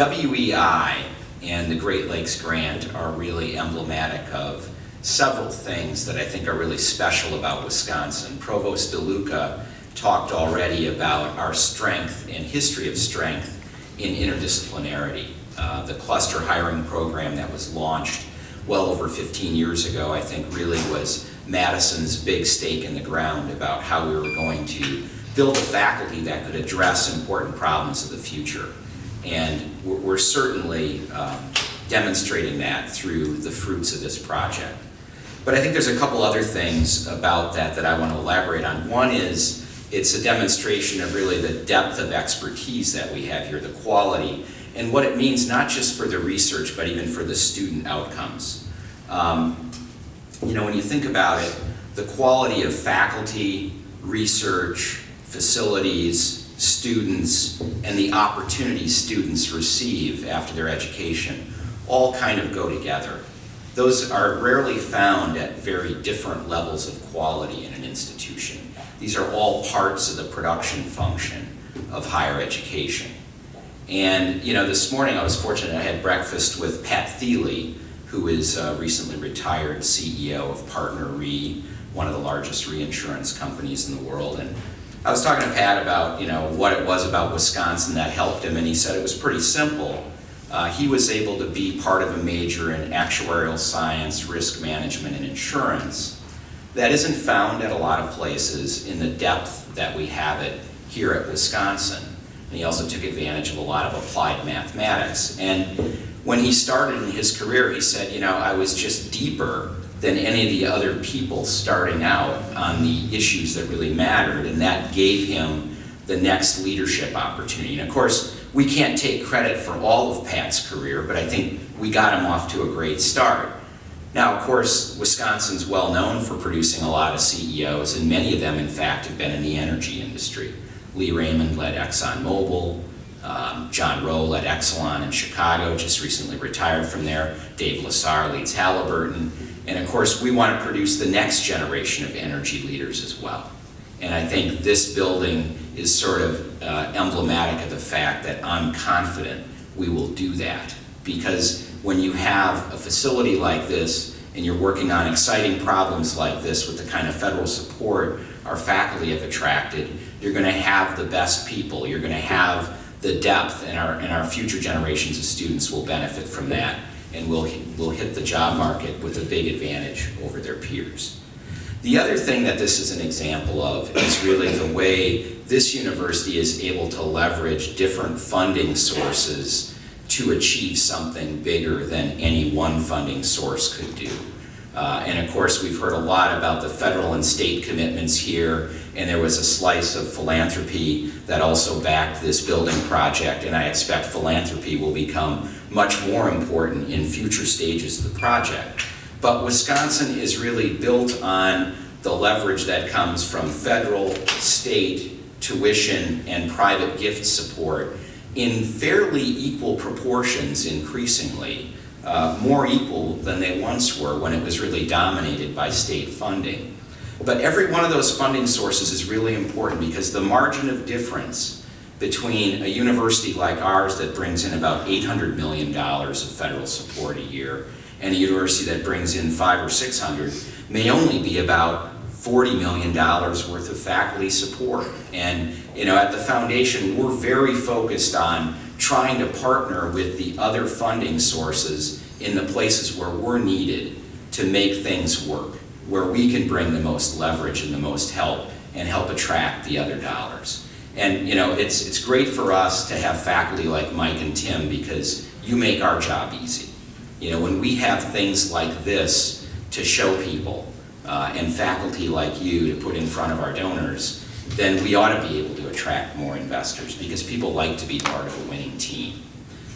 WEI and the Great Lakes Grant are really emblematic of several things that I think are really special about Wisconsin. Provost DeLuca talked already about our strength and history of strength in interdisciplinarity. Uh, the cluster hiring program that was launched well over 15 years ago, I think really was Madison's big stake in the ground about how we were going to build a faculty that could address important problems of the future. And we're, we're certainly um, demonstrating that through the fruits of this project. But I think there's a couple other things about that that I want to elaborate on. One is it's a demonstration of really the depth of expertise that we have here, the quality, and what it means not just for the research, but even for the student outcomes. Um, you know, when you think about it, the quality of faculty, research, facilities, students, and the opportunities students receive after their education all kind of go together. Those are rarely found at very different levels of quality in an institution. These are all parts of the production function of higher education. And, you know, this morning I was fortunate I had breakfast with Pat Thiele, who is recently retired CEO of Partner Re, one of the largest reinsurance companies in the world. And I was talking to Pat about, you know, what it was about Wisconsin that helped him, and he said it was pretty simple. Uh, he was able to be part of a major in actuarial science, risk management, and insurance. That isn't found at a lot of places in the depth that we have it here at Wisconsin. And he also took advantage of a lot of applied mathematics. And when he started in his career, he said, you know, I was just deeper than any of the other people starting out on the issues that really mattered, and that gave him the next leadership opportunity. And of course, we can't take credit for all of Pat's career, but I think we got him off to a great start. Now, of course, Wisconsin's well known for producing a lot of CEOs, and many of them, in fact, have been in the energy industry. Lee Raymond led ExxonMobil, um, John Rowe led Exelon in Chicago, just recently retired from there. Dave Lesar leads Halliburton. And of course, we want to produce the next generation of energy leaders as well. And I think this building is sort of uh, emblematic of the fact that I'm confident we will do that. Because when you have a facility like this and you're working on exciting problems like this with the kind of federal support our faculty have attracted, you're going to have the best people. You're going to have the depth, and our, and our future generations of students will benefit from that and will will hit the job market with a big advantage over their peers. The other thing that this is an example of is really the way this university is able to leverage different funding sources to achieve something bigger than any one funding source could do. Uh, and of course, we've heard a lot about the federal and state commitments here, and there was a slice of philanthropy that also backed this building project, and I expect philanthropy will become much more important in future stages of the project. But Wisconsin is really built on the leverage that comes from federal, state, tuition, and private gift support in fairly equal proportions increasingly, uh, more equal than they once were when it was really dominated by state funding. But every one of those funding sources is really important because the margin of difference between a university like ours that brings in about $800 million of federal support a year and a university that brings in five or 600 may only be about $40 million worth of faculty support. And you know, at the foundation, we're very focused on trying to partner with the other funding sources in the places where we're needed to make things work, where we can bring the most leverage and the most help and help attract the other dollars. And you know, it's, it's great for us to have faculty like Mike and Tim because you make our job easy. You know, when we have things like this to show people uh, and faculty like you to put in front of our donors, then we ought to be able to attract more investors because people like to be part of a winning team.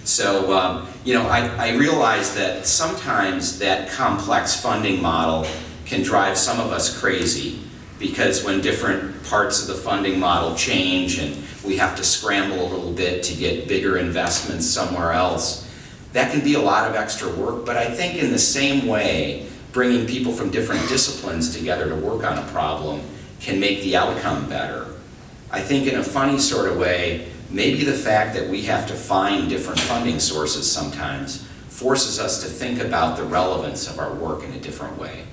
So, um, you know, I, I realize that sometimes that complex funding model can drive some of us crazy because when different parts of the funding model change and we have to scramble a little bit to get bigger investments somewhere else, that can be a lot of extra work, but I think in the same way, bringing people from different disciplines together to work on a problem can make the outcome better. I think in a funny sort of way, maybe the fact that we have to find different funding sources sometimes forces us to think about the relevance of our work in a different way.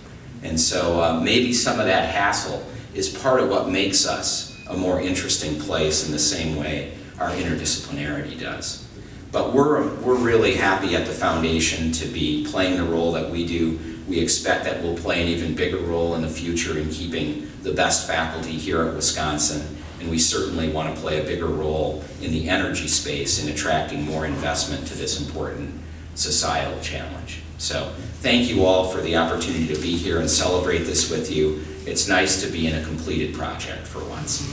And so uh, maybe some of that hassle is part of what makes us a more interesting place in the same way our interdisciplinarity does. But we're, we're really happy at the foundation to be playing the role that we do. We expect that we'll play an even bigger role in the future in keeping the best faculty here at Wisconsin. And we certainly want to play a bigger role in the energy space in attracting more investment to this important societal challenge. So thank you all for the opportunity to be here and celebrate this with you. It's nice to be in a completed project for once.